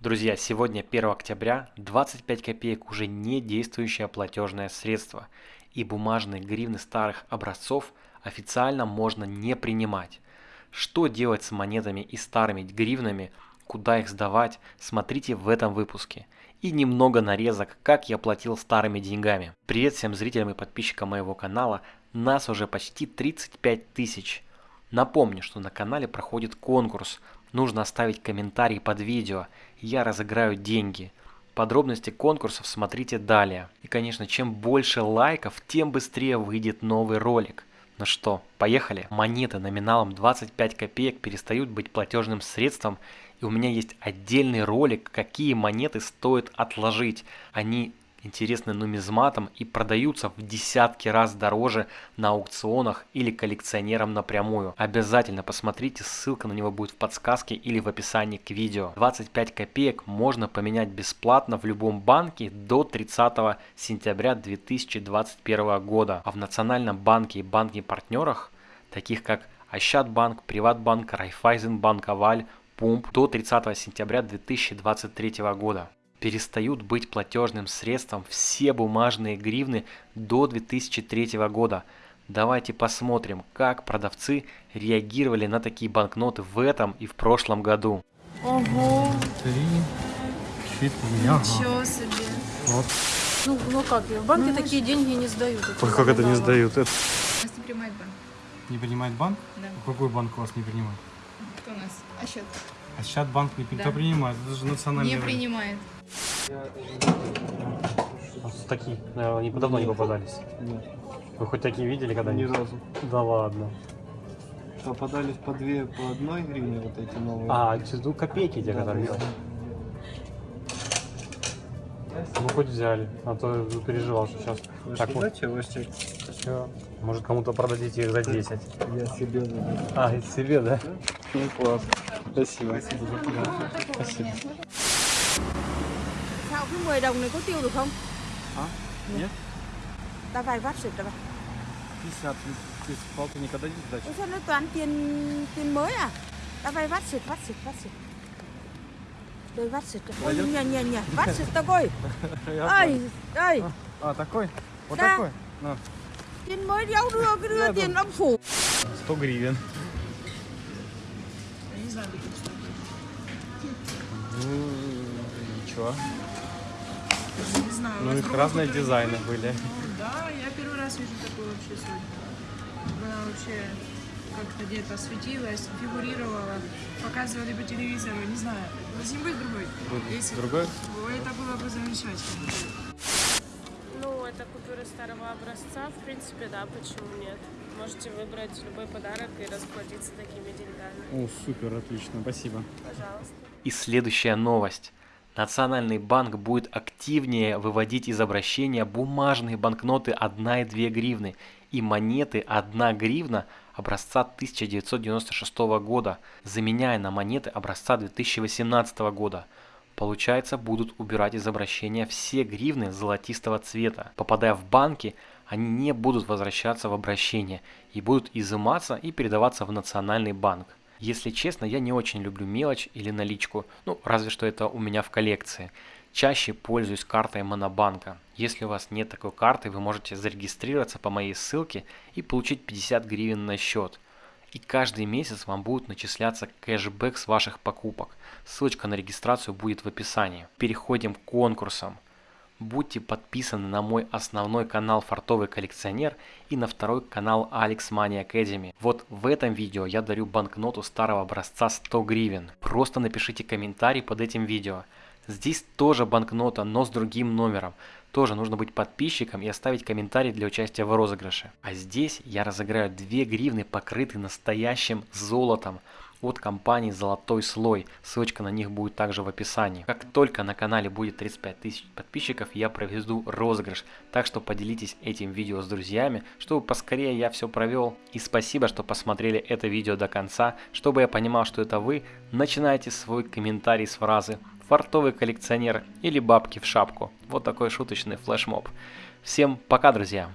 Друзья, сегодня 1 октября, 25 копеек уже не действующее платежное средство, и бумажные гривны старых образцов официально можно не принимать. Что делать с монетами и старыми гривнами, куда их сдавать, смотрите в этом выпуске. И немного нарезок, как я платил старыми деньгами. Привет всем зрителям и подписчикам моего канала, нас уже почти 35 тысяч. Напомню, что на канале проходит конкурс, нужно оставить комментарий под видео, я разыграю деньги. Подробности конкурсов смотрите далее. И конечно, чем больше лайков, тем быстрее выйдет новый ролик. Ну что, поехали? Монеты номиналом 25 копеек перестают быть платежным средством, и у меня есть отдельный ролик, какие монеты стоит отложить. Они интересны нумизматом и продаются в десятки раз дороже на аукционах или коллекционерам напрямую. Обязательно посмотрите, ссылка на него будет в подсказке или в описании к видео. 25 копеек можно поменять бесплатно в любом банке до 30 сентября 2021 года. А в Национальном банке и банке партнерах, таких как Ощадбанк, Приватбанк, Райфайзенбанк, Аваль, Пумп до 30 сентября 2023 года перестают быть платежным средством все бумажные гривны до 2003 года. Давайте посмотрим, как продавцы реагировали на такие банкноты в этом и в прошлом году. Ого, Три, четыре. Ага. ничего себе. Вот. Ну, ну как, в банке такие деньги не сдают. это как это не сдают? Это... Нас не принимает банк. Не принимает банк? Да. Какой банк у вас не принимает? Кто у нас? А счет? А сейчас банк не Да. принимает. Это же национальный Не принимает. Такие, наверное, не давно не попадались. Нет, Вы хоть такие видели ни когда-нибудь? разу. Да ладно. Попадались по две, по одной гривне вот эти новые. А, ну копейки те, которые да. Ну хоть взяли, а то переживал, что сейчас. Вы Так вот. Все. Может кому-то продадите их за 10. я себе заберу. А, и себе, да? Ну класс. Спасибо. Спасибо. Sao cái 10 đồng này có tiêu được không? А? Нет? Давай, ватсит, давай. 50 из полтинника дадите сдачу? Ủa sao nó toàn tiền tiền mới à? Давай, ватсит, ватсит, ватсит. Đây ватсит. Ой, Пойдёт? не, не, не, ватсит такой. Я Ơi, ơi, А, такой? Вот Да. такой? На. tiền mới đéo đưa, cứ đưa Я tiền ông phủ. 100 гривен. Ничего. Не знаю. Ну вас их разные дизайны были. Ну, да, я первый раз вижу такую вообще сегодня. Она вообще как-то где-то светилась, фигурировала, показывали по телевизору, не знаю. Должен быть другой. Если Другой? Ой, это было бы замечательно. Ну, это купюры старого образца, в принципе, да, почему нет? Можете выбрать любой подарок и расплатиться такими деньгами. О, супер, отлично, спасибо. Пожалуйста. И следующая новость. Национальный банк будет активнее выводить из обращения бумажные банкноты 1 и 2 гривны и монеты 1 гривна образца 1996 года, заменяя на монеты образца 2018 года. Получается, будут убирать из обращения все гривны золотистого цвета. Попадая в банки, они не будут возвращаться в обращение и будут изыматься и передаваться в национальный банк. Если честно, я не очень люблю мелочь или наличку, ну разве что это у меня в коллекции. Чаще пользуюсь картой Монобанка. Если у вас нет такой карты, вы можете зарегистрироваться по моей ссылке и получить 50 гривен на счет. И каждый месяц вам будет начисляться кэшбэк с ваших покупок. Ссылочка на регистрацию будет в описании. Переходим к конкурсам. Будьте подписаны на мой основной канал Фартовый коллекционер и на второй канал Alex Money Academy. Вот в этом видео я дарю банкноту старого образца 100 гривен. Просто напишите комментарий под этим видео. Здесь тоже банкнота, но с другим номером. Тоже нужно быть подписчиком и оставить комментарий для участия в розыгрыше. А здесь я разыграю 2 гривны, покрытые настоящим золотом от компании «Золотой слой». Ссылочка на них будет также в описании. Как только на канале будет 35 тысяч подписчиков, я проведу розыгрыш. Так что поделитесь этим видео с друзьями, чтобы поскорее я все провел. И спасибо, что посмотрели это видео до конца. Чтобы я понимал, что это вы, начинайте свой комментарий с фразы «Фартовый коллекционер» или «Бабки в шапку». Вот такой шуточный флешмоб. Всем пока, друзья!